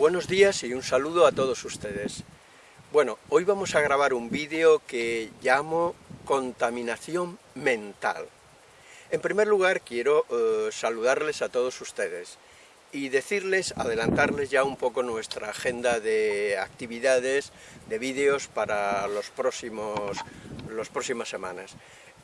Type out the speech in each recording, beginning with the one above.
Buenos días y un saludo a todos ustedes. Bueno, hoy vamos a grabar un vídeo que llamo contaminación mental. En primer lugar quiero eh, saludarles a todos ustedes y decirles, adelantarles ya un poco nuestra agenda de actividades, de vídeos para los próximos, las próximas semanas.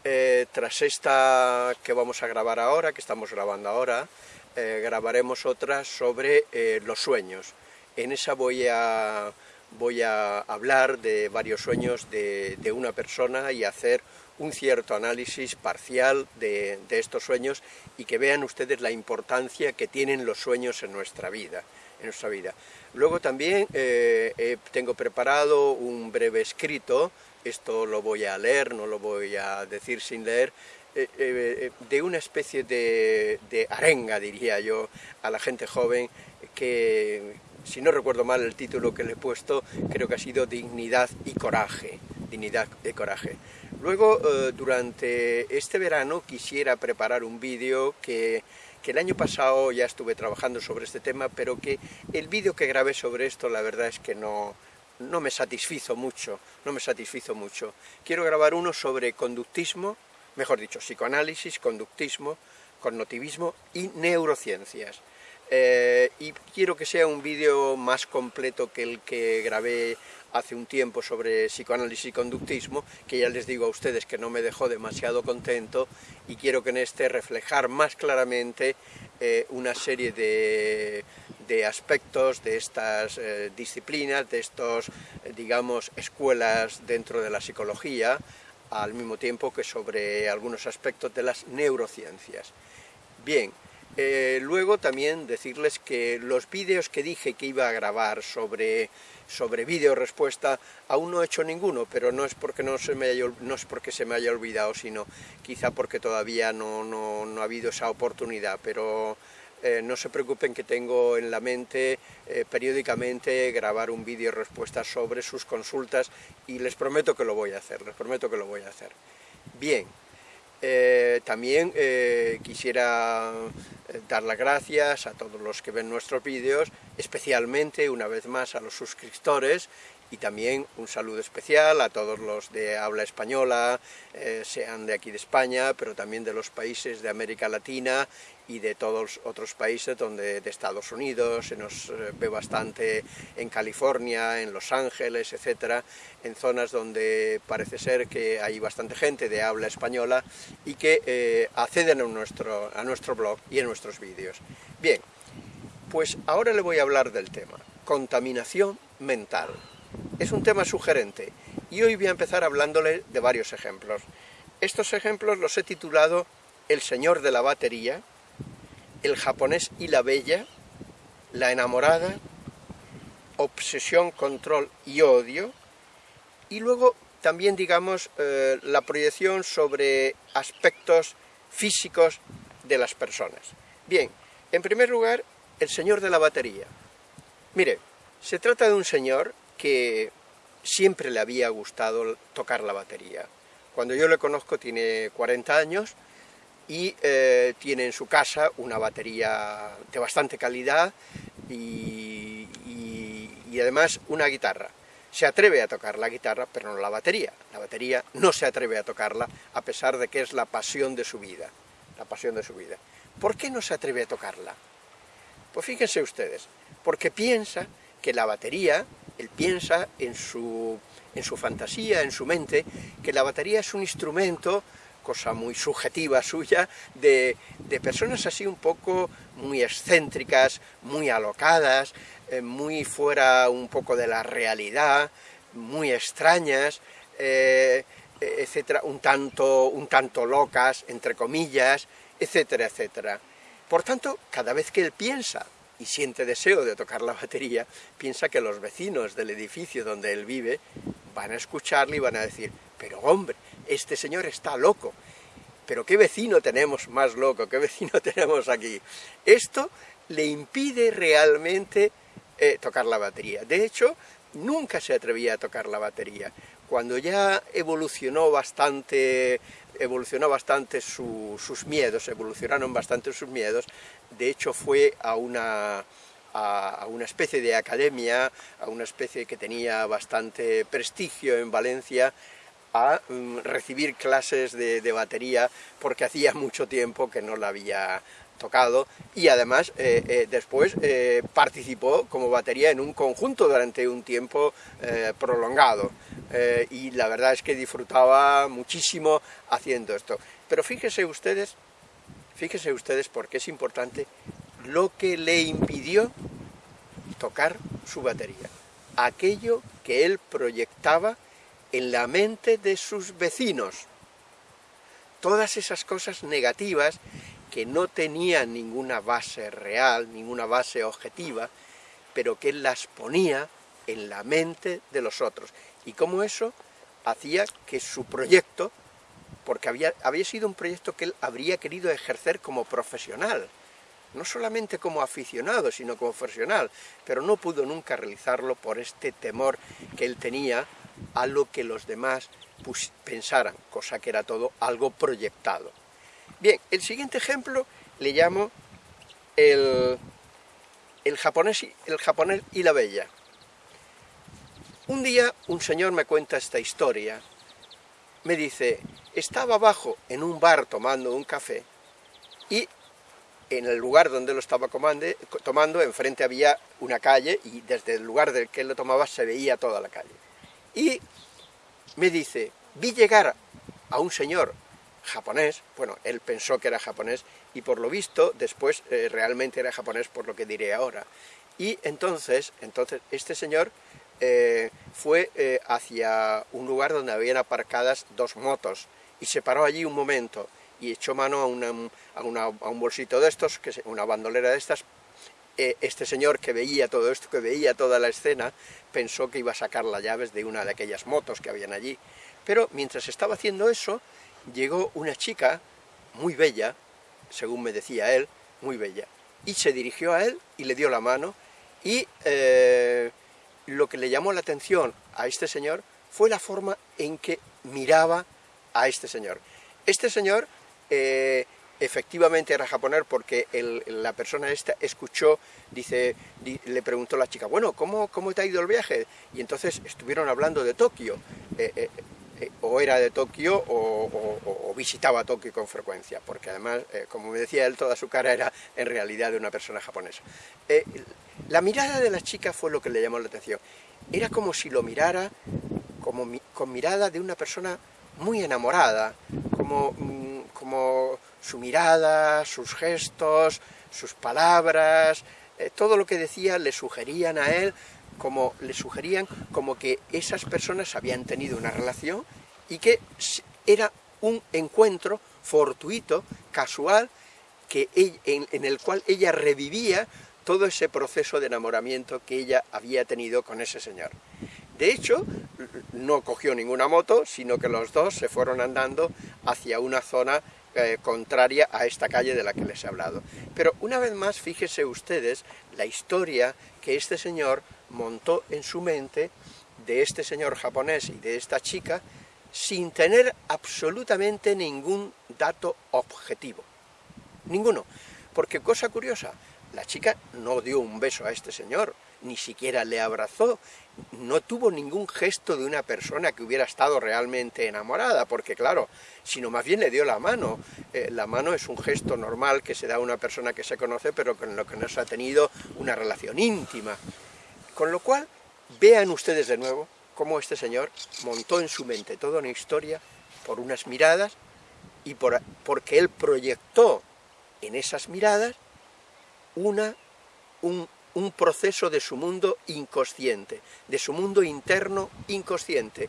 Eh, tras esta que vamos a grabar ahora, que estamos grabando ahora, eh, grabaremos otra sobre los sueños. En esa voy a, voy a hablar de varios sueños de, una persona y hacer un cierto análisis parcial de, estos sueños y que vean ustedes la importancia que tienen los sueños en nuestra vida. En nuestra vida. Luego también eh, tengo preparado un breve escrito, esto lo voy a leer, no lo voy a decir sin leer, eh, eh, de una especie de, arenga, diría yo, a la gente joven que, si no recuerdo mal el título que le he puesto, creo que ha sido Dignidad y Coraje. Dignidad y Coraje. Luego, eh, durante este verano quisiera preparar un vídeo que, que el año pasado ya estuve trabajando sobre este tema, pero que el vídeo que grabé sobre esto la verdad es que no, no me satisfizo mucho, no me satisfizo mucho. Quiero grabar uno sobre conductismo, mejor dicho, psicoanálisis, conductismo, cognitivismo y neurociencias. Eh, y quiero que sea un vídeo más completo que el que grabé hace un tiempo sobre psicoanálisis y conductismo, que ya les digo a ustedes que no me dejó demasiado contento, y quiero que en este reflejar más claramente eh, una serie de, aspectos de estas eh, disciplinas, de estos, digamos, escuelas dentro de la psicología, al mismo tiempo que sobre algunos aspectos de las neurociencias. Bien, eh, luego también decirles que los vídeos que dije que iba a grabar sobre, sobre vídeo respuesta, aún no he hecho ninguno, pero no es porque, no se me haya, no es porque se me haya olvidado, sino quizá porque todavía no, no, no ha habido esa oportunidad, pero eh, no se preocupen que tengo en la mente eh, periódicamente grabar un vídeo respuesta sobre sus consultas y les prometo que lo voy a hacer, les prometo que lo voy a hacer. Bien, eh, también quisiera dar las gracias a todos los que ven nuestros vídeos, especialmente una vez más a los suscriptores y también un saludo especial a todos los de habla española, eh, sean de aquí de España, pero también de los países de América Latina y de todos otros países donde de Estados Unidos, se nos eh, ve bastante en California, en Los Ángeles, etcétera, en zonas donde parece ser que hay bastante gente de habla española y que eh, acceden a nuestro, a nuestro blog y a nuestros vídeos. Bien, pues ahora le voy a hablar del tema, contaminación mental. Es un tema sugerente y hoy voy a empezar hablándole de varios ejemplos. Estos ejemplos los he titulado El señor de la batería, El japonés y la bella, La enamorada, Obsesión, control y odio, y luego también, digamos, eh, la proyección sobre aspectos físicos de las personas. Bien, en primer lugar, el señor de la batería. Mire, se trata de un señor que siempre le había gustado tocar la batería. Cuando yo le conozco tiene 40 años y eh, tiene en su casa una batería de bastante calidad y, y además una guitarra. Se atreve a tocar la guitarra, pero no la batería. La batería no se atreve a tocarla, a pesar de que es la pasión de su vida. La pasión de su vida. ¿Por qué no se atreve a tocarla? Pues fíjense ustedes, porque piensa que la batería él piensa en su, en su fantasía, en su mente, que la batería es un instrumento, cosa muy subjetiva suya, de, personas así un poco muy excéntricas, muy alocadas, eh, muy fuera un poco de la realidad, muy extrañas, eh, etcétera, un tanto, un tanto locas, entre comillas, etcétera, etcétera. Por tanto, cada vez que él piensa y siente deseo de tocar la batería, piensa que los vecinos del edificio donde él vive van a escucharle y van a decir, pero hombre, este señor está loco, pero qué vecino tenemos más loco, qué vecino tenemos aquí. Esto le impide realmente eh, tocar la batería. De hecho, nunca se atrevía a tocar la batería. Cuando ya evolucionó bastante, evolucionó bastante sus miedos, evolucionaron bastante sus miedos, de hecho fue a una, a, una especie de academia, a una especie que tenía bastante prestigio en Valencia, a mm, recibir clases de, batería porque hacía mucho tiempo que no la había tocado y además eh, eh, después eh, participó como batería en un conjunto durante un tiempo prolongado y la verdad es que disfrutaba muchísimo haciendo esto. Pero fíjense ustedes, fíjense ustedes porque es importante lo que le impidió tocar su batería, aquello que él proyectaba en la mente de sus vecinos. Todas esas cosas negativas que no tenían ninguna base real, ninguna base objetiva, pero que él las ponía en la mente de los otros. Y cómo eso hacía que su proyecto, porque había, había sido un proyecto que él habría querido ejercer como profesional, no solamente como aficionado, sino como profesional, pero no pudo nunca realizarlo por este temor que él tenía a lo que los demás pensaran, cosa que era todo algo proyectado. Bien, el siguiente ejemplo le llamo el, el, japonés, el japonés y la bella. Un día un señor me cuenta esta historia, me dice, estaba abajo en un bar tomando un café y en el lugar donde lo estaba tomando, enfrente había una calle y desde el lugar del que él lo tomaba se veía toda la calle. Y me dice, vi llegar a un señor japonés, bueno, él pensó que era japonés y por lo visto después eh, realmente era japonés por lo que diré ahora. Y entonces, entonces este señor eh, fue eh, hacia un lugar donde habían aparcadas dos motos y se paró allí un momento y echó mano a, un bolsito de estos, que una bandolera de estas. Eh, este señor que veía todo esto, que veía toda la escena, pensó que iba a sacar las llaves de una de aquellas motos que habían allí. Pero mientras estaba haciendo eso, llegó una chica muy bella, según me decía él, muy bella, y se dirigió a él y le dio la mano, y lo que le llamó la atención a este señor fue la forma en que miraba a este señor. Este señor eh, efectivamente era japonés porque la persona esta escuchó, dice, le preguntó a la chica, bueno, ¿cómo, ¿cómo te ha ido el viaje? Y entonces estuvieron hablando de Tokio, eh, eh, o era de Tokio o, visitaba Tokio con frecuencia, porque además, como me decía él, toda su cara era en realidad de una persona japonesa. la mirada de la chica fue lo que le llamó la atención, era como si lo mirara como, con mirada de una persona muy enamorada, como mm, como su mirada, sus gestos, sus palabras, eh, todo lo que decía le sugerían a él, como le sugerían como que esas personas habían tenido una relación y que era un encuentro fortuito, casual, que en, el cual ella revivía todo ese proceso de enamoramiento que ella había tenido con ese señor. De hecho, no cogió ninguna moto, sino que los dos se fueron andando hacia una zona eh, contraria a esta calle de la que les he hablado. Pero una vez más, fíjese ustedes la historia que este señor montó en su mente de este señor japonés y de esta chica sin tener absolutamente ningún dato objetivo. Ninguno. Porque cosa curiosa, la chica no dio un beso a este señor, ni siquiera le abrazó, no tuvo ningún gesto de una persona que hubiera estado realmente enamorada, porque claro, sino más bien le dio la mano. Eh, la mano es un gesto normal que se da a una persona que se conoce, pero con lo que no se ha tenido una relación íntima. Con lo cual, vean ustedes de nuevo cómo este señor montó en su mente toda una historia por unas miradas y por, porque él proyectó en esas miradas una, un, un proceso de su mundo inconsciente, de su mundo interno inconsciente.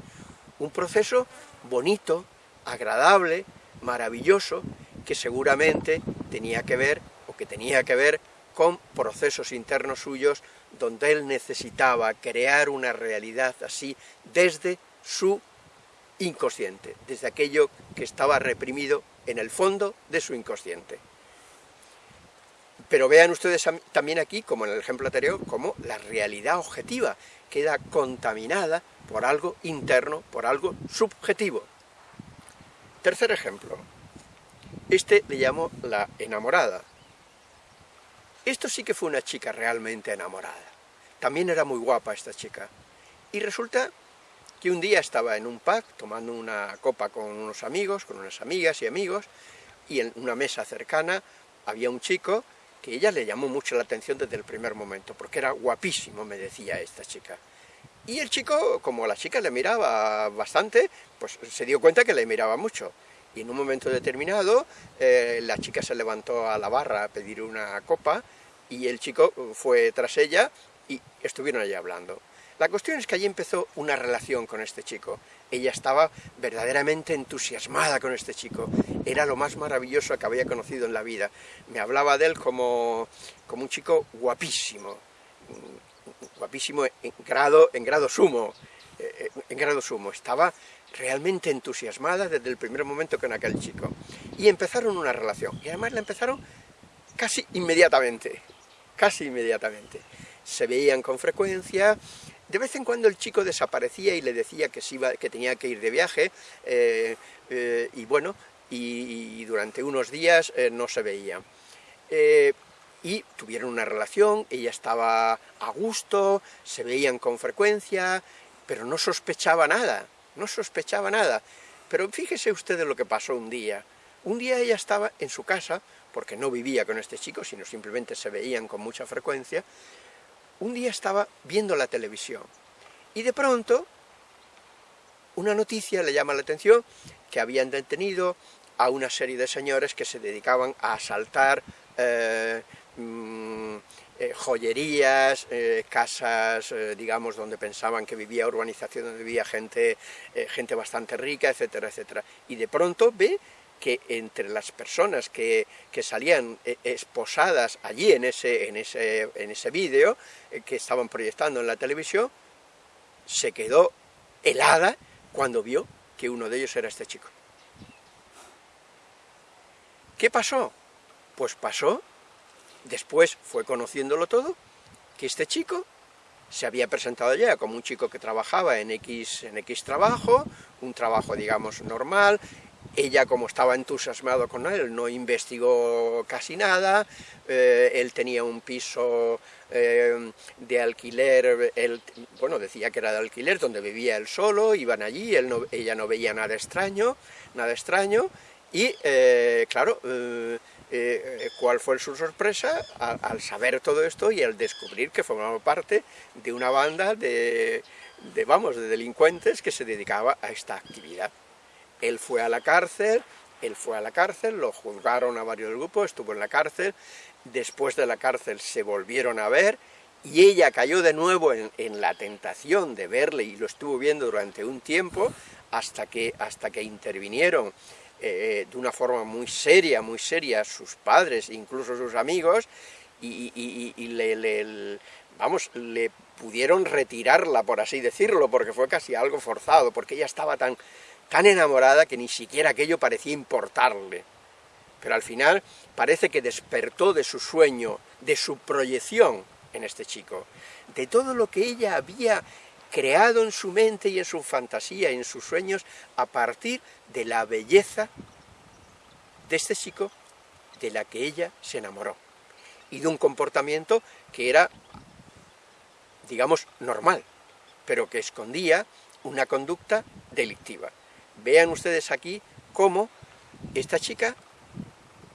Un proceso bonito, agradable, maravilloso, que seguramente tenía que ver, o que tenía que ver, con procesos internos suyos, donde él necesitaba crear una realidad así desde su inconsciente, desde aquello que estaba reprimido en el fondo de su inconsciente. Pero vean ustedes también aquí, como en el ejemplo anterior, cómo la realidad objetiva queda contaminada por algo interno, por algo subjetivo. Tercer ejemplo. Este le llamo la enamorada. Esto sí que fue una chica realmente enamorada. También era muy guapa esta chica. Y resulta que un día estaba en un pub tomando una copa con unos amigos, con unas amigas y amigos, y en una mesa cercana había un chico que ella le llamó mucho la atención desde el primer momento, porque era guapísimo, me decía esta chica. Y el chico, como la chica le miraba bastante, pues se dio cuenta que le miraba mucho. Y en un momento determinado, eh, la chica se levantó a la barra a pedir una copa, y el chico fue tras ella, y estuvieron allí hablando. La cuestión es que allí empezó una relación con este chico. Ella estaba verdaderamente entusiasmada con este chico. Era lo más maravilloso que había conocido en la vida. Me hablaba de él como, como un chico guapísimo, guapísimo en grado, en grado sumo, eh, en grado sumo. Estaba realmente entusiasmada desde el primer momento con aquel chico. Y empezaron una relación. Y además la empezaron casi inmediatamente. Casi inmediatamente. Se veían con frecuencia, de vez en cuando el chico desaparecía y le decía que, iba, que tenía que ir de viaje, eh, eh, y bueno, y, durante unos días eh, no se veía. y tuvieron una relación, ella estaba a gusto, se veían con frecuencia, pero no sospechaba nada, no sospechaba nada. Pero fíjese usted de lo que pasó un día. Un día ella estaba en su casa, porque no vivía con este chico, sino simplemente se veían con mucha frecuencia, un día estaba viendo la televisión y de pronto una noticia le llama la atención que habían detenido a una serie de señores que se dedicaban a asaltar eh, mm, eh, joyerías, eh, casas, digamos, donde pensaban que vivía urbanización, donde vivía gente, gente bastante rica, etcétera, etcétera. Y de pronto ve que entre las personas que, salían eh, esposadas allí en ese, en ese, en ese vídeo eh, que estaban proyectando en la televisión, se quedó helada cuando vio que uno de ellos era este chico. ¿Qué pasó? Pues pasó, después fue conociéndolo todo, que este chico se había presentado ya como un chico que trabajaba en X, en X trabajo, un trabajo digamos normal, ella, como estaba entusiasmado con él, no investigó casi nada, eh, él tenía un piso eh, de alquiler, él, bueno, decía que era de alquiler, donde vivía él solo, iban allí, él ella no veía nada extraño, nada extraño, y eh, claro, ¿cuál fue su sorpresa al, saber todo esto y al descubrir que formaba parte de una banda de, vamos, de delincuentes que se dedicaba a esta actividad? Él fue a la cárcel, él fue a la cárcel, lo juzgaron a varios grupos, estuvo en la cárcel, después de la cárcel se volvieron a ver, y ella cayó de nuevo en, la tentación de verle, y lo estuvo viendo durante un tiempo, hasta que, hasta que intervinieron eh, de una forma muy seria, muy seria, sus padres, incluso sus amigos, y, le, vamos, le pudieron retirarla, por así decirlo, porque fue casi algo forzado, porque ella estaba tan, tan enamorada que ni siquiera aquello parecía importarle. Pero al final parece que despertó de su sueño, de su proyección en este chico, de todo lo que ella había creado en su mente y en su fantasía y en sus sueños a partir de la belleza de este chico de la que ella se enamoró y de un comportamiento que era, digamos, normal, pero que escondía una conducta delictiva. Vean ustedes aquí cómo esta chica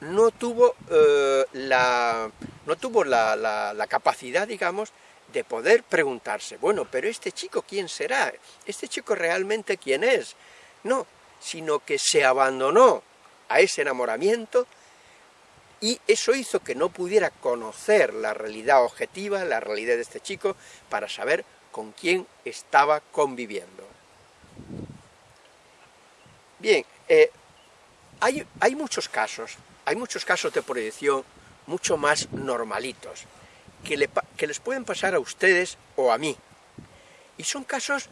no tuvo, eh, la, no tuvo la, capacidad, digamos, de poder preguntarse, bueno, pero este chico ¿quién será? ¿Este chico realmente quién es? No, sino que se abandonó a ese enamoramiento y eso hizo que no pudiera conocer la realidad objetiva, la realidad de este chico, para saber con quién estaba conviviendo. Bien, eh, hay, muchos casos, hay muchos casos de proyección mucho más normalitos, que, les pueden pasar a ustedes o a mí. Y son casos,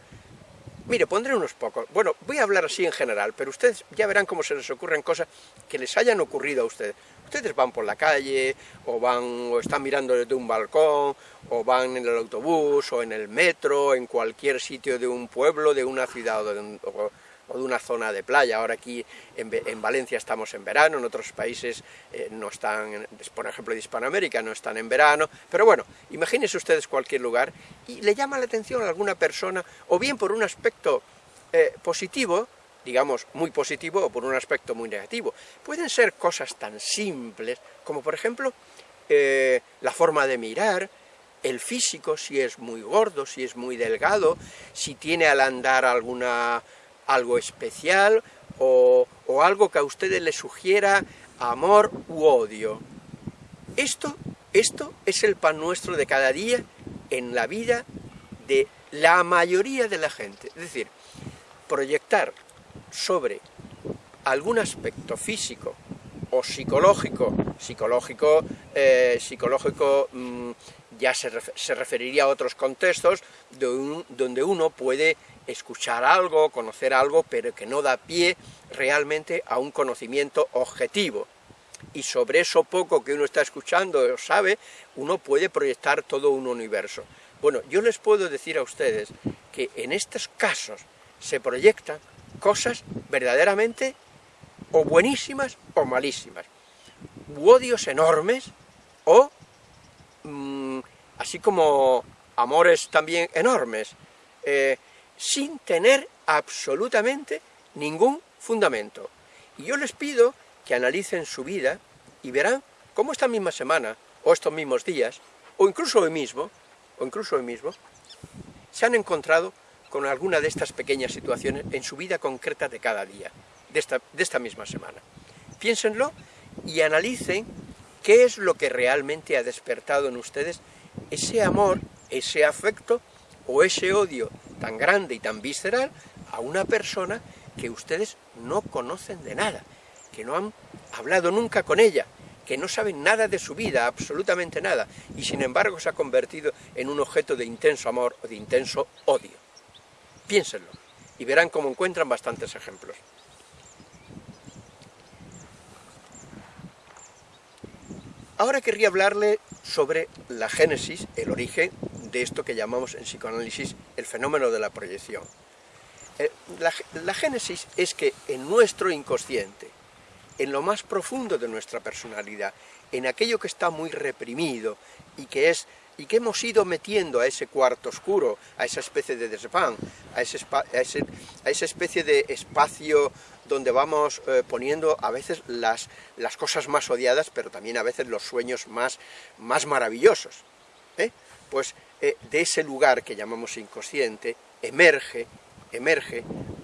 mire, pondré unos pocos, bueno, voy a hablar así en general, pero ustedes ya verán cómo se les ocurren cosas que les hayan ocurrido a ustedes. Ustedes van por la calle, o van, o están mirando desde un balcón, o van en el autobús, o en el metro, en cualquier sitio de un pueblo, de una ciudad, o o de una zona de playa. Ahora aquí en, Valencia estamos en verano, en otros países eh, no están, por ejemplo de Hispanoamérica no están en verano, pero bueno, imagínense ustedes cualquier lugar y le llama la atención a alguna persona, o bien por un aspecto eh, positivo, digamos, muy positivo o por un aspecto muy negativo. Pueden ser cosas tan simples como, por ejemplo, eh, la forma de mirar, el físico, si es muy gordo, si es muy delgado, si tiene al andar alguna, algo especial o, o algo que a ustedes les sugiera amor u odio. Esto, esto es el pan nuestro de cada día en la vida de la mayoría de la gente. Es decir, proyectar sobre algún aspecto físico o psicológico, psicológico, eh, psicológico mm, ya se, referiría a otros contextos donde uno puede escuchar algo, conocer algo, pero que no da pie realmente a un conocimiento objetivo. Y sobre eso poco que uno está escuchando o sabe, uno puede proyectar todo un universo. Bueno, yo les puedo decir a ustedes que en estos casos se proyectan cosas verdaderamente o buenísimas o malísimas, u odios enormes o mm, así como amores también enormes, eh, sin tener absolutamente ningún fundamento. Y yo les pido que analicen su vida y verán cómo esta misma semana, o estos mismos días, o incluso hoy mismo, o incluso hoy mismo, se han encontrado con alguna de estas pequeñas situaciones en su vida concreta de cada día, de esta, de esta misma semana. Piénsenlo y analicen qué es lo que realmente ha despertado en ustedes ese amor, ese afecto o ese odio tan grande y tan visceral a una persona que ustedes no conocen de nada, que no han hablado nunca con ella, que no saben nada de su vida, absolutamente nada, y sin embargo se ha convertido en un objeto de intenso amor o de intenso odio. Piénsenlo y verán cómo encuentran bastantes ejemplos. Ahora querría hablarle sobre la génesis, el origen de esto que llamamos en psicoanálisis el fenómeno de la proyección. Eh, la, la génesis es que en nuestro inconsciente, en lo más profundo de nuestra personalidad, en aquello que está muy reprimido y que es y que hemos ido metiendo a ese cuarto oscuro, a esa especie de desván, a, ese, a, esa especie de espacio donde vamos eh, poniendo a veces las, las, cosas más odiadas, pero también a veces los sueños más, más maravillosos. ¿eh? Pues eh, de ese lugar que llamamos inconsciente, emerge, emerge,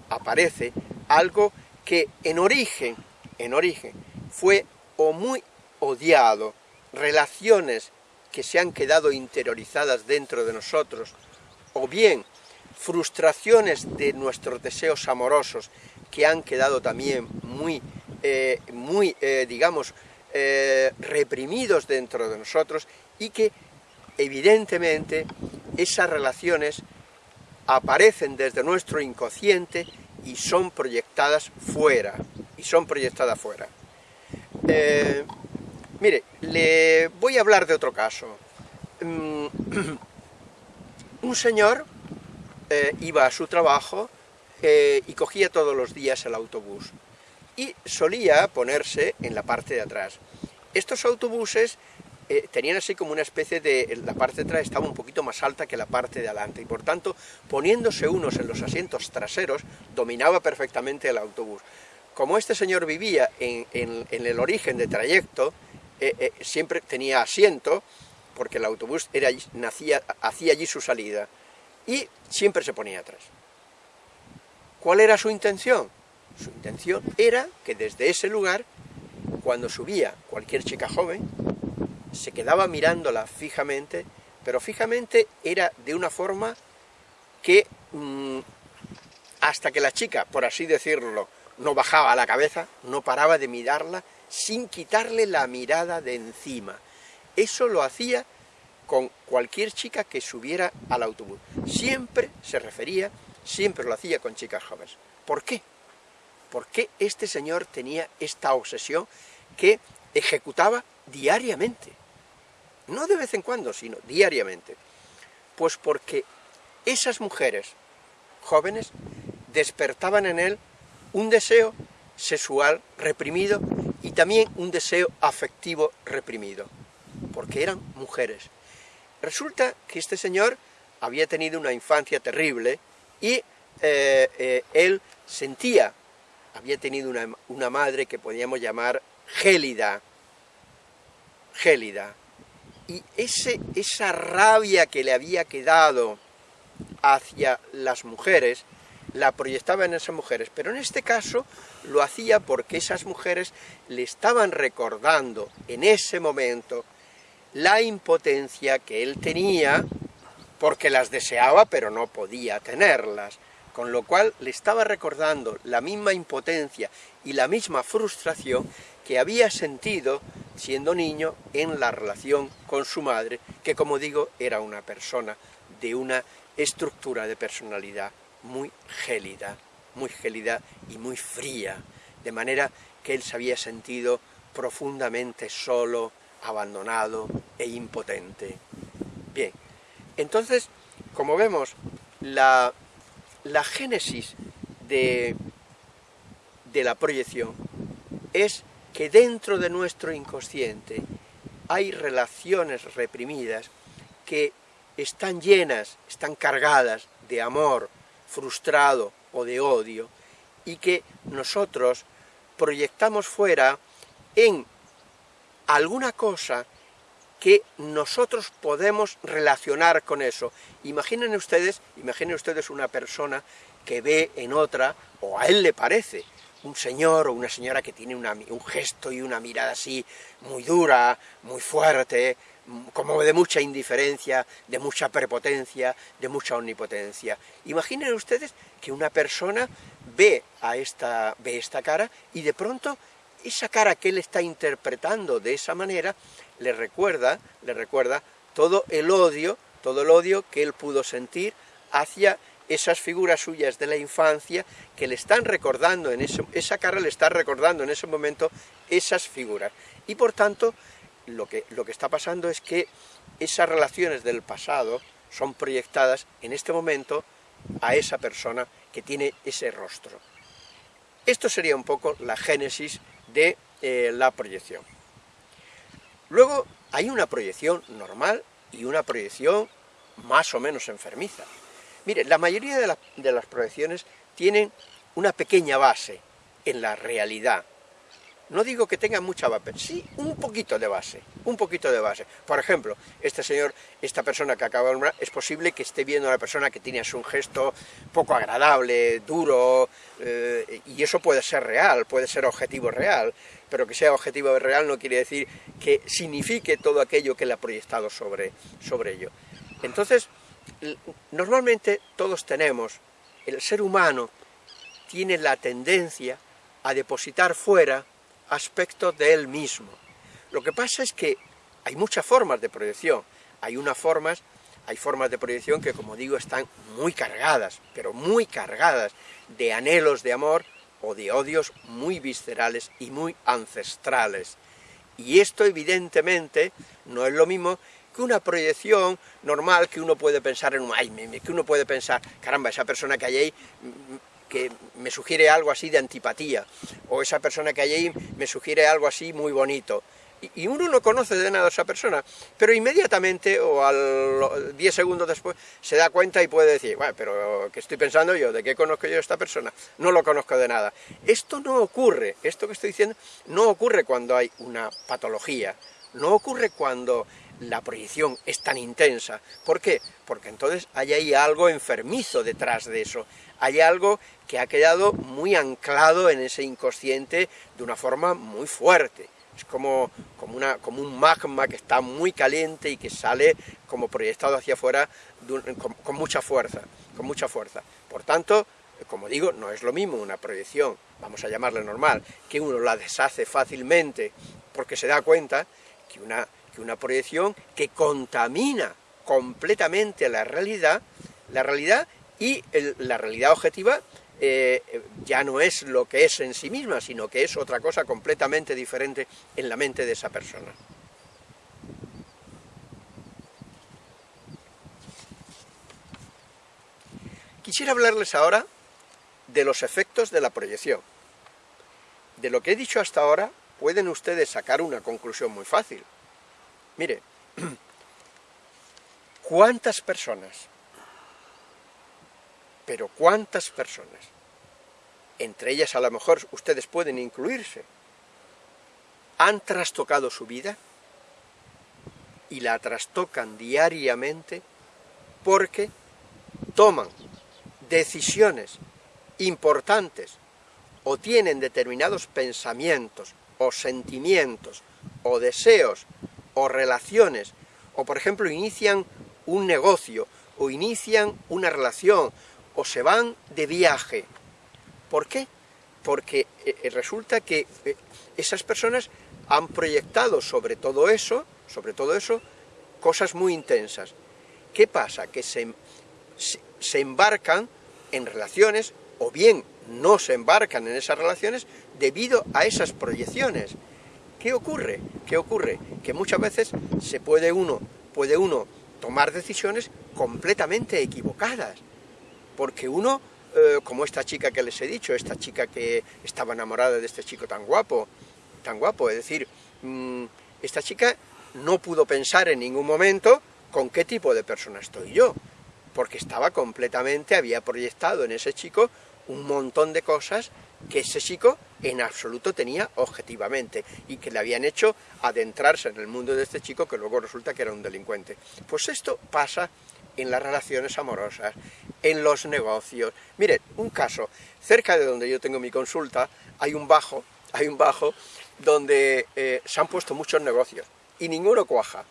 aparece algo que en origen, en origen, fue o muy odiado, relaciones que se han quedado interiorizadas dentro de nosotros, o bien frustraciones de nuestros deseos amorosos que han quedado también muy, eh, muy eh, digamos, reprimidos dentro de nosotros y que evidentemente esas relaciones aparecen desde nuestro inconsciente y son proyectadas fuera, y son proyectadas fuera. Mire, le voy a hablar de otro caso. Mm, un señor eh, iba a su trabajo eh, y cogía todos los días el autobús y solía ponerse en la parte de atrás. Estos autobuses eh, tenían así como una especie de... la parte de atrás estaba un poquito más alta que la parte de adelante y por tanto poniéndose unos en los asientos traseros dominaba perfectamente el autobús. Como este señor vivía en el origen de trayecto, eh, eh, siempre tenía asiento, porque el autobús era, nacía, hacía allí su salida, y siempre se ponía atrás. ¿Cuál era su intención? Su intención era que desde ese lugar, cuando subía cualquier chica joven, se quedaba mirándola fijamente, pero fijamente era de una forma que mm, hasta que la chica, por así decirlo, no bajaba la cabeza, no paraba de mirarla, sin quitarle la mirada de encima. Eso lo hacía con cualquier chica que subiera al autobús. Siempre se refería, siempre lo hacía con chicas jóvenes. ¿Por qué? ¿Por qué este señor tenía esta obsesión que ejecutaba diariamente? No de vez en cuando, sino diariamente. Pues porque esas mujeres jóvenes despertaban en él un deseo sexual reprimido y también un deseo afectivo reprimido, porque eran mujeres. Resulta que este señor había tenido una infancia terrible y eh, eh, él sentía, había tenido una, una madre que podíamos llamar gélida, gélida, y ese, esa rabia que le había quedado hacia las mujeres, la proyectaba en esas mujeres, pero en este caso lo hacía porque esas mujeres le estaban recordando en ese momento la impotencia que él tenía, porque las deseaba pero no podía tenerlas, con lo cual le estaba recordando la misma impotencia y la misma frustración que había sentido siendo niño en la relación con su madre, que como digo era una persona de una estructura de personalidad muy gélida, muy gélida y muy fría, de manera que él se había sentido profundamente solo, abandonado e impotente. Bien, entonces, como vemos, la, la génesis de, de la proyección es que dentro de nuestro inconsciente hay relaciones reprimidas que están llenas, están cargadas de amor frustrado o de odio, y que nosotros proyectamos fuera en alguna cosa que nosotros podemos relacionar con eso. Imaginen ustedes, imaginen ustedes una persona que ve en otra, o a él le parece, un señor o una señora que tiene un gesto y una mirada así muy dura, muy fuerte, como de mucha indiferencia, de mucha prepotencia, de mucha omnipotencia. Imaginen ustedes que una persona ve, a esta, ve esta cara y de pronto esa cara que él está interpretando de esa manera le recuerda, le recuerda todo el odio, todo el odio que él pudo sentir hacia esas figuras suyas de la infancia que le están recordando, en ese, esa cara le está recordando en ese momento esas figuras. Y por tanto, lo que, lo que está pasando es que esas relaciones del pasado son proyectadas en este momento a esa persona que tiene ese rostro. Esto sería un poco la génesis de eh, la proyección. Luego hay una proyección normal y una proyección más o menos enfermiza. Mire, la mayoría de, las proyecciones tienen una pequeña base en la realidad. No digo que tengan mucha base, sí un poquito de base, un poquito de base. Por ejemplo, este señor, esta persona que acaba de nombrar, es posible que esté viendo a una persona que tiene un gesto poco agradable, duro, eh, y eso puede ser real, puede ser objetivo real, pero que sea objetivo real no quiere decir que signifique todo aquello que le ha proyectado sobre, sobre ello. Entonces, normalmente todos tenemos, el ser humano tiene la tendencia a depositar fuera aspectos de él mismo. Lo que pasa es que hay muchas formas de proyección. Hay unas formas, hay formas de proyección que, como digo, están muy cargadas, pero muy cargadas de anhelos de amor o de odios muy viscerales y muy ancestrales. Y esto, evidentemente, no es lo mismo que una proyección normal que uno puede pensar en un... Ay, que uno puede pensar, caramba, esa persona que hay ahí que me sugiere algo así de antipatía, o esa persona que hay ahí me sugiere algo así muy bonito. Y, uno no conoce de nada a esa persona, pero inmediatamente o al 10 segundos después se da cuenta y puede decir, bueno, pero ¿qué estoy pensando yo? ¿De qué conozco yo a esta persona? No lo conozco de nada. Esto no ocurre, esto que estoy diciendo, no ocurre cuando hay una patología, no ocurre cuando la proyección es tan intensa. ¿Por qué? Porque entonces hay ahí algo enfermizo detrás de eso, hay algo que ha quedado muy anclado en ese inconsciente de una forma muy fuerte. Es como, como, una, como un magma que está muy caliente y que sale como proyectado hacia afuera con, mucha fuerza, con mucha fuerza. Por tanto, como digo, no es lo mismo una proyección, vamos a llamarla normal, que uno la deshace fácilmente porque se da cuenta que una, una proyección que contamina completamente la realidad, la realidad y la realidad objetiva eh, ya no es lo que es en sí misma, sino que es otra cosa completamente diferente en la mente de esa persona. Quisiera hablarles ahora de los efectos de la proyección. De lo que he dicho hasta ahora, pueden ustedes sacar una conclusión muy fácil. Mire, ¿cuántas personas, pero cuántas personas, entre ellas a lo mejor ustedes pueden incluirse, han trastocado su vida y la trastocan diariamente porque toman decisiones importantes o tienen determinados pensamientos o sentimientos o deseos o relaciones o por ejemplo inician un negocio o inician una relación o se van de viaje. ¿Por qué? Porque eh, eh, resulta que eh, esas personas han proyectado sobre todo eso, sobre todo eso, cosas muy intensas. ¿Qué pasa? Que se, se embarcan en relaciones, o bien no se embarcan en esas relaciones debido a esas proyecciones. ¿Qué ocurre? ¿Qué ocurre? Que muchas veces se puede uno, puede uno tomar decisiones completamente equivocadas, porque uno, eh, como esta chica que les he dicho, esta chica que estaba enamorada de este chico tan guapo, tan guapo, es decir, mm, esta chica no pudo pensar en ningún momento con qué tipo de persona estoy yo, porque estaba completamente, había proyectado en ese chico un montón de cosas que ese chico en absoluto tenía objetivamente y que le habían hecho adentrarse en el mundo de este chico que luego resulta que era un delincuente. Pues esto pasa en las relaciones amorosas, en los negocios. Mire, un caso, cerca de donde yo tengo mi consulta hay un bajo, hay un bajo donde eh, se han puesto muchos negocios y ninguno cuaja.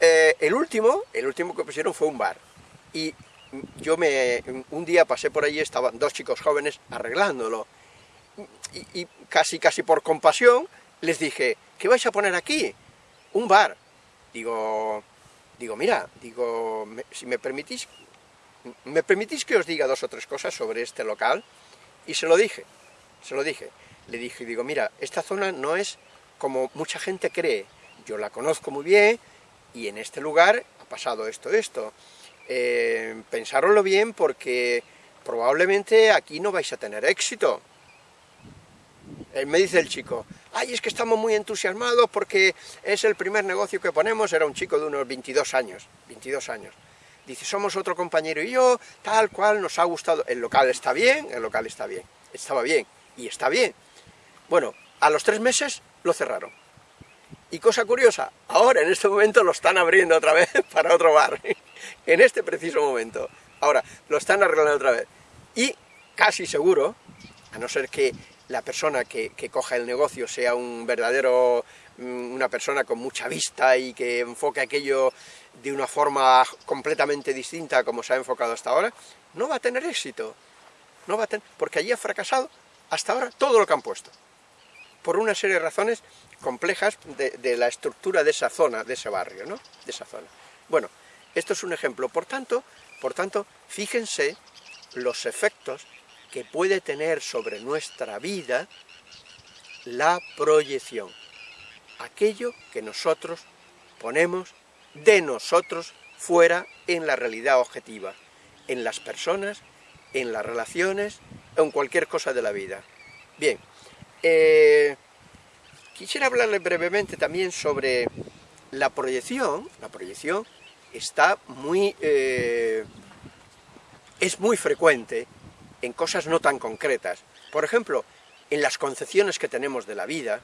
Eh, el último, el último que pusieron fue un bar y yo me, un día pasé por allí, estaban dos chicos jóvenes arreglándolo, y, casi casi por compasión les dije, ¿qué vais a poner aquí? Un bar. Digo, digo, mira, digo, si me permitís, ¿me permitís que os diga dos o tres cosas sobre este local? Y se lo dije, se lo dije. Le dije, digo, mira, esta zona no es como mucha gente cree. Yo la conozco muy bien y en este lugar ha pasado esto, esto eh, bien porque probablemente aquí no vais a tener éxito. Eh, me dice el chico, ay, es que estamos muy entusiasmados porque es el primer negocio que ponemos, era un chico de unos 22 años, 22 años. Dice, somos otro compañero y yo, tal cual, nos ha gustado, el local está bien, el local está bien, estaba bien, y está bien. Bueno, a los tres meses lo cerraron. Y cosa curiosa, ahora en este momento lo están abriendo otra vez para otro bar, en este preciso momento. Ahora, lo están arreglando otra vez. Y casi seguro, a no ser que la persona que, coja el negocio sea un verdadero, mm, una persona con mucha vista y que enfoque aquello de una forma completamente distinta como se ha enfocado hasta ahora, no va a tener éxito. No va a tener, porque allí ha fracasado hasta ahora todo lo que han puesto por una serie de razones complejas de, la estructura de esa zona, de ese barrio, ¿no? De esa zona. Bueno, esto es un ejemplo. Por tanto, por tanto, fíjense los efectos que puede tener sobre nuestra vida la proyección. Aquello que nosotros ponemos de nosotros fuera en la realidad objetiva, en las personas, en las relaciones, en cualquier cosa de la vida. Bien, eh, quisiera hablarle brevemente también sobre la proyección. La proyección está muy... Eh, es muy frecuente en cosas no tan concretas. Por ejemplo, en las concepciones que tenemos de la vida,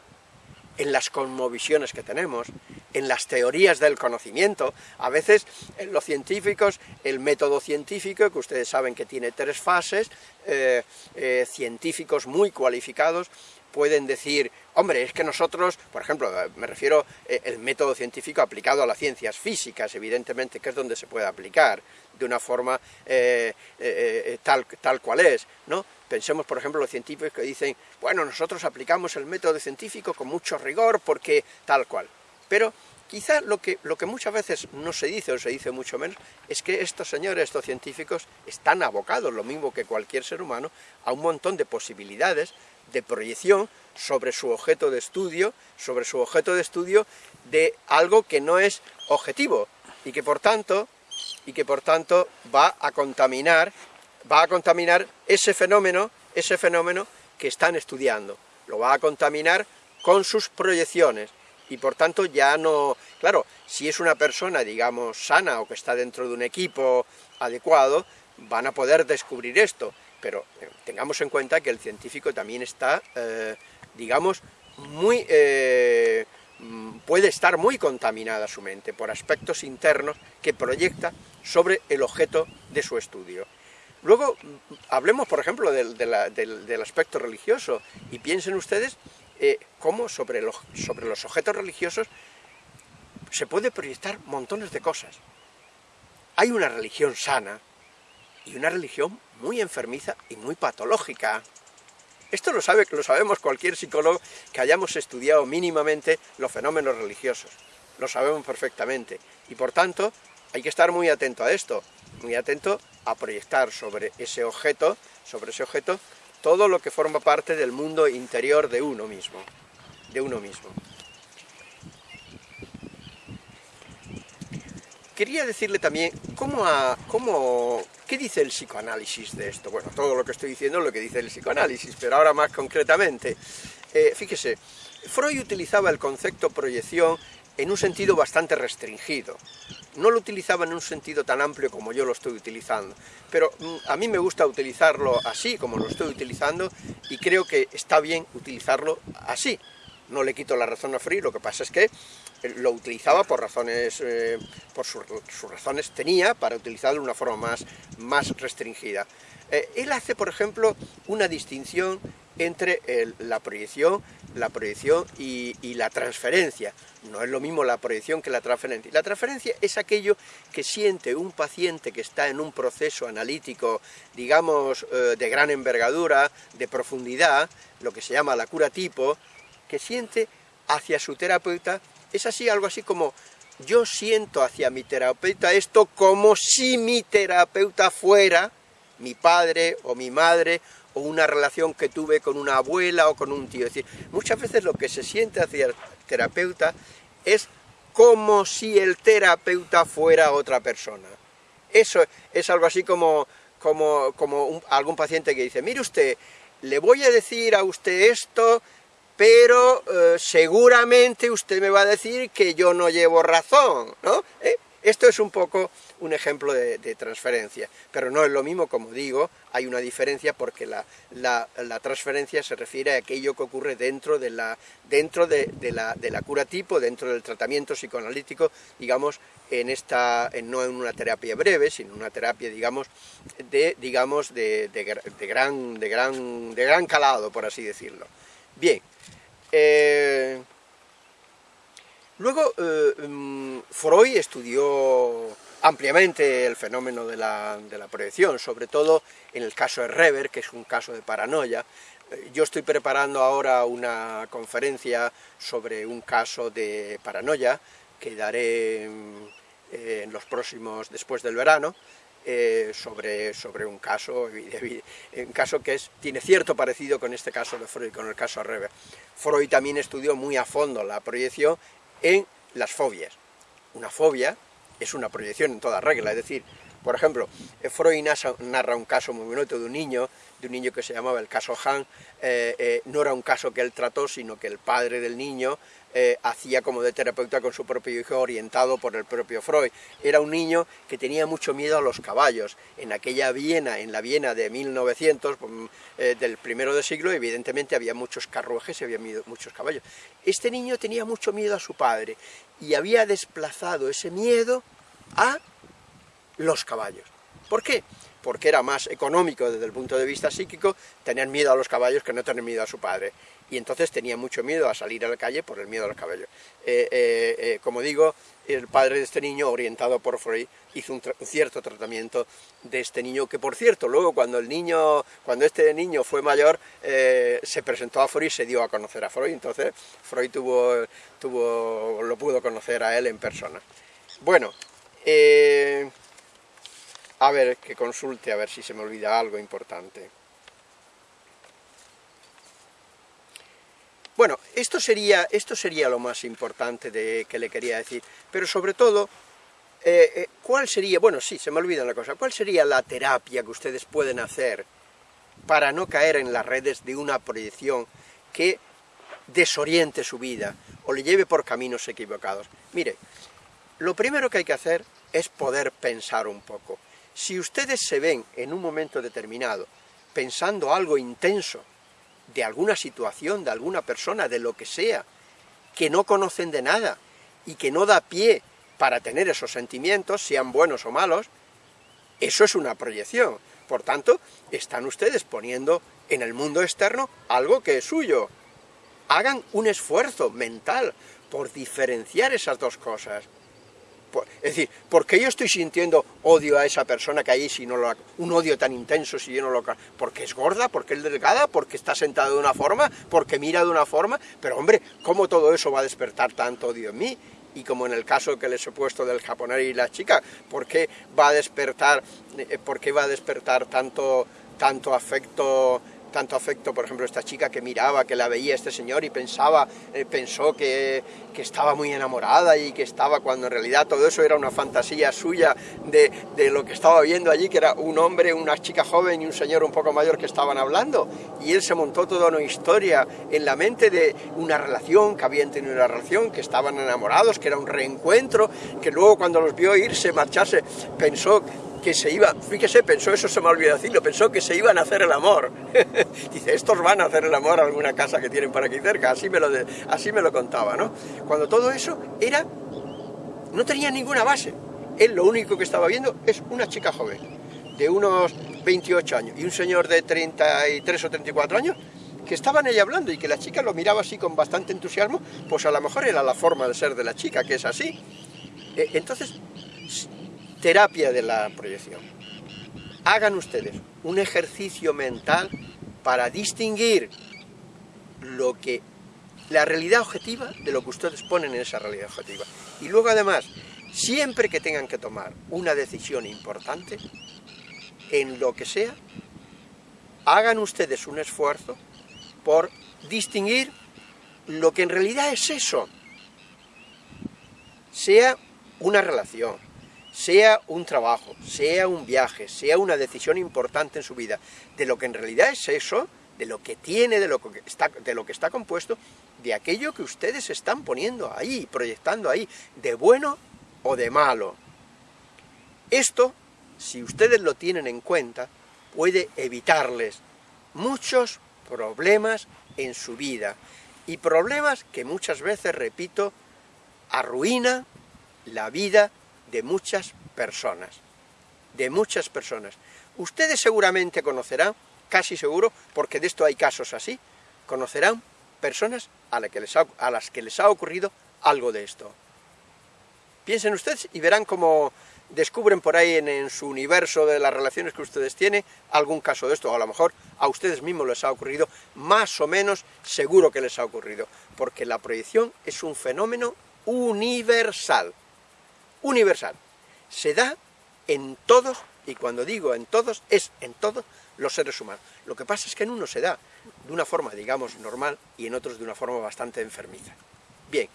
en las cosmovisiones que tenemos, en las teorías del conocimiento. A veces en los científicos, el método científico, que ustedes saben que tiene tres fases, eh, científicos muy cualificados, pueden decir, hombre, es que nosotros, por ejemplo, me refiero eh, método científico aplicado a las ciencias físicas, evidentemente, que es donde se puede aplicar de una forma eh, eh, tal, tal cual es, ¿no? Pensemos, por ejemplo, los científicos que dicen, bueno, nosotros aplicamos el método científico con mucho rigor porque tal cual. Pero quizá lo que, lo que muchas veces no se dice, o se dice mucho menos, es que estos señores, estos científicos, están abocados, lo mismo que cualquier ser humano, a un montón de posibilidades de proyección sobre su objeto de estudio, sobre su objeto de estudio de algo que no es objetivo y que por tanto, y que por tanto va a contaminar, va a contaminar ese fenómeno ese fenómeno que están estudiando. Lo va a contaminar con sus proyecciones, y por tanto ya no... Claro, si es una persona, digamos, sana o que está dentro de un equipo adecuado, van a poder descubrir esto, pero eh, tengamos en cuenta que el científico también está, eh, digamos, muy... Eh, mm, puede estar muy contaminada su mente por aspectos internos que proyecta sobre el objeto de su estudio. Luego, mm, hablemos, por ejemplo, del, del aspecto religioso, y piensen ustedes cómo sobre sobre los objetos religiosos se puede proyectar montones de cosas. Hay una religión sana y una religión muy enfermiza y muy patológica. Esto lo, sabe, lo sabemos cualquier psicólogo que hayamos estudiado mínimamente los fenómenos religiosos. Lo sabemos perfectamente. Y por tanto, hay que estar muy atento a esto, muy atento a proyectar sobre ese objeto, sobre ese objeto, todo lo que forma parte del mundo interior de uno mismo, de uno mismo. Quería decirle también, ¿cómo, cómo, ¿qué dice el psicoanálisis de esto? Bueno, todo lo que estoy diciendo es lo que dice el psicoanálisis, pero ahora más concretamente. Eh, fíjese, Freud utilizaba el concepto proyección en un sentido bastante restringido. No lo utilizaba en un sentido tan amplio como yo lo estoy utilizando, pero mm, a mí me gusta utilizarlo así como lo estoy utilizando y creo que está bien utilizarlo así. No le quito la razón a Free, lo que pasa es que lo utilizaba por razones, eh, por sus, razones tenía para utilizarlo de una forma más, más restringida. Eh, él hace, por ejemplo, una distinción entre la proyección, la proyección y, la transferencia. No es lo mismo la proyección que la transferencia. La transferencia es aquello que siente un paciente que está en un proceso analítico, digamos, eh, de gran envergadura, de profundidad, lo que se llama la cura tipo, que siente hacia su terapeuta, es así, algo así como yo siento hacia mi terapeuta esto como si mi terapeuta fuera mi padre o mi madre o una relación que tuve con una abuela o con un tío. Es decir, muchas veces lo que se siente hacia el terapeuta es como si el terapeuta fuera otra persona. Eso es algo así como, como, como algún paciente que dice, mire usted, le voy a decir a usted esto, pero eh, seguramente usted me va a decir que yo no llevo razón, ¿no? ¿Eh? Esto es un poco un ejemplo de, transferencia, pero no es lo mismo, como digo, hay una diferencia porque la, transferencia se refiere a aquello que ocurre dentro de la, dentro de, la, cura tipo, dentro del tratamiento psicoanalítico, digamos, en esta, no en una terapia breve, sino una terapia, digamos, de, digamos, de, gran, de, gran, de gran calado, por así decirlo. Bien, eh, luego eh, mm, Freud estudió ampliamente el fenómeno de la, proyección, sobre todo en el caso de Rever, que es un caso de paranoia. Eh, yo estoy preparando ahora una conferencia sobre un caso de paranoia que daré mm, en los próximos, después del verano, eh, sobre, sobre un caso, caso que es, tiene cierto parecido con este caso de Freud, con el caso de Rever. Freud también estudió muy a fondo la proyección en las fobias. Una fobia es una proyección en toda regla, es decir, por ejemplo, Freud narra un caso muy bonito de un niño, de un niño que se llamaba el caso Han, eh, eh, no era un caso que él trató, sino que el padre del niño eh, hacía como de terapeuta con su propio hijo orientado por el propio Freud. Era un niño que tenía mucho miedo a los caballos. En aquella Viena, en la Viena de 1900, mm, del primero de siglo, evidentemente había muchos carruajes y había muchos caballos. Este niño tenía mucho miedo a su padre y había desplazado ese miedo a los caballos. ¿Por qué? Porque era más económico desde el punto de vista psíquico tener miedo a los caballos que no tener miedo a su padre. Y entonces tenía mucho miedo a salir a la calle por el miedo a los caballos. Eh, eh, eh, como digo, el padre de este niño, orientado por Freud, hizo un, cierto tratamiento de este niño, que por cierto, luego cuando el niño, cuando este niño fue mayor, se presentó a Freud y se dio a conocer a Freud, entonces Freud tuvo, tuvo, lo pudo conocer a él en persona. Bueno, a ver, que consulte, a ver si se me olvida algo importante. Bueno, esto sería, esto sería lo más importante de, que le quería decir, pero sobre todo, eh, eh, ¿cuál sería, bueno, sí, se me olvida una cosa, ¿cuál sería la terapia que ustedes pueden hacer para no caer en las redes de una proyección que desoriente su vida o le lleve por caminos equivocados. Mire, lo primero que hay que hacer es poder pensar un poco. Si ustedes se ven en un momento determinado pensando algo intenso de alguna situación, de alguna persona, de lo que sea, que no conocen de nada y que no da pie para tener esos sentimientos, sean buenos o malos, eso es una proyección. Por tanto, están ustedes poniendo en el mundo externo algo que es suyo. Hagan un esfuerzo mental por diferenciar esas dos cosas. Es decir, ¿por qué yo estoy sintiendo odio a esa persona que hay si no lo... un odio tan intenso si yo no lo... porque es gorda, porque es delgada, porque está sentada de una forma, porque mira de una forma, pero hombre, ¿cómo todo eso va a despertar tanto odio en mí? Y como en el caso que les he puesto del japonés y la chica, ¿por qué va a despertar, eh, por qué va a despertar tanto, tanto afecto tanto afecto, por ejemplo, esta chica que miraba, que la veía este señor y pensaba, eh, pensó que, que, estaba muy enamorada y que estaba, cuando en realidad todo eso era una fantasía suya de, de, lo que estaba viendo allí, que era un hombre, una chica joven y un señor un poco mayor que estaban hablando, y él se montó toda una historia en la mente de una relación, que habían tenido una relación, que estaban enamorados, que era un reencuentro, que luego cuando los vio irse, marcharse, pensó que se iba, fíjese, pensó, eso se me olvidó decirlo, pensó que se iban a hacer el amor. Dice, estos van a hacer el amor a alguna casa que tienen por aquí cerca, así me lo, así me lo contaba, ¿no? Cuando todo eso era, no tenía ninguna base. Él lo único que estaba viendo es una chica joven, de unos 28 años, y un señor de 33 o 34 años, que estaban ella hablando y que la chica lo miraba así con bastante entusiasmo, pues a lo mejor era la forma de ser de la chica, que es así. E, entonces, terapia de la proyección. Hagan ustedes un ejercicio mental para distinguir lo que la realidad objetiva de lo que ustedes ponen en esa realidad objetiva. Y luego además, siempre que tengan que tomar una decisión importante, en lo que sea, hagan ustedes un esfuerzo por distinguir lo que en realidad es eso. Sea una relación, sea un trabajo, sea un viaje, sea una decisión importante en su vida, de lo que en realidad es eso, de lo que tiene, de lo que está, de lo que está compuesto, de aquello que ustedes están poniendo ahí, proyectando ahí, de bueno o de malo. Esto, si ustedes lo tienen en cuenta, puede evitarles muchos problemas en su vida, y problemas que muchas veces, repito, arruinan la vida de muchas personas, de muchas personas. Ustedes seguramente conocerán, casi seguro, porque de esto hay casos así, conocerán personas a, las que les ha ocurrido algo de esto. Piensen ustedes y verán cómo descubren por ahí en, en, su universo de las relaciones que ustedes tienen algún caso de esto, o a lo mejor a ustedes mismos les ha ocurrido, más o menos seguro que les ha ocurrido, porque la proyección es un fenómeno universal universal. Se da en todos, y cuando digo en todos, es en todos los seres humanos. Lo que pasa es que en unos se da de una forma, digamos, normal, y en otros de una forma bastante enfermiza. Bien,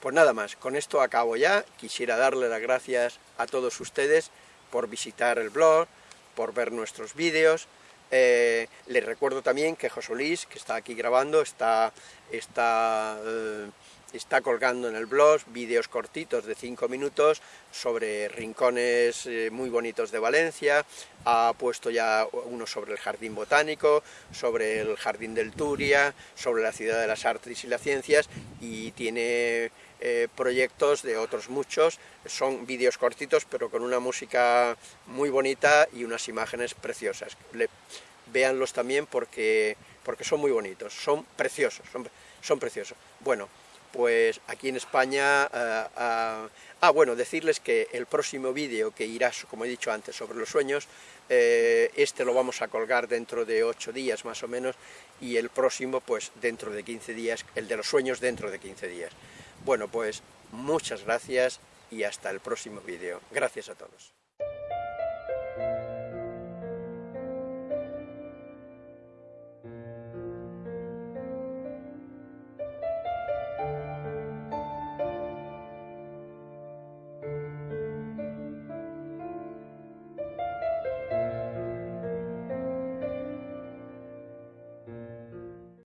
pues nada más, con esto acabo ya. Quisiera darle las gracias a todos ustedes por visitar el blog, por ver nuestros vídeos. Eh, les recuerdo también que José Luis, que está aquí grabando, está, está eh, está colgando en el blog vídeos cortitos de 5 minutos sobre rincones eh, muy bonitos de Valencia, ha puesto ya uno sobre el Jardín Botánico, sobre el Jardín del Turia, sobre la Ciudad de las Artes y las Ciencias, y tiene eh, proyectos de otros muchos, son vídeos cortitos pero con una música muy bonita y unas imágenes preciosas. Le, véanlos también porque, porque son muy bonitos, son preciosos, son, son preciosos. Bueno, pues aquí en España... Eh, ah, bueno, decirles que el próximo vídeo que irá, como he dicho antes, sobre los sueños, eh, este lo vamos a colgar dentro de 8 días más o menos, y el próximo pues dentro de 15 días, el de los sueños dentro de 15 días. Bueno, pues muchas gracias y hasta el próximo vídeo. Gracias a todos.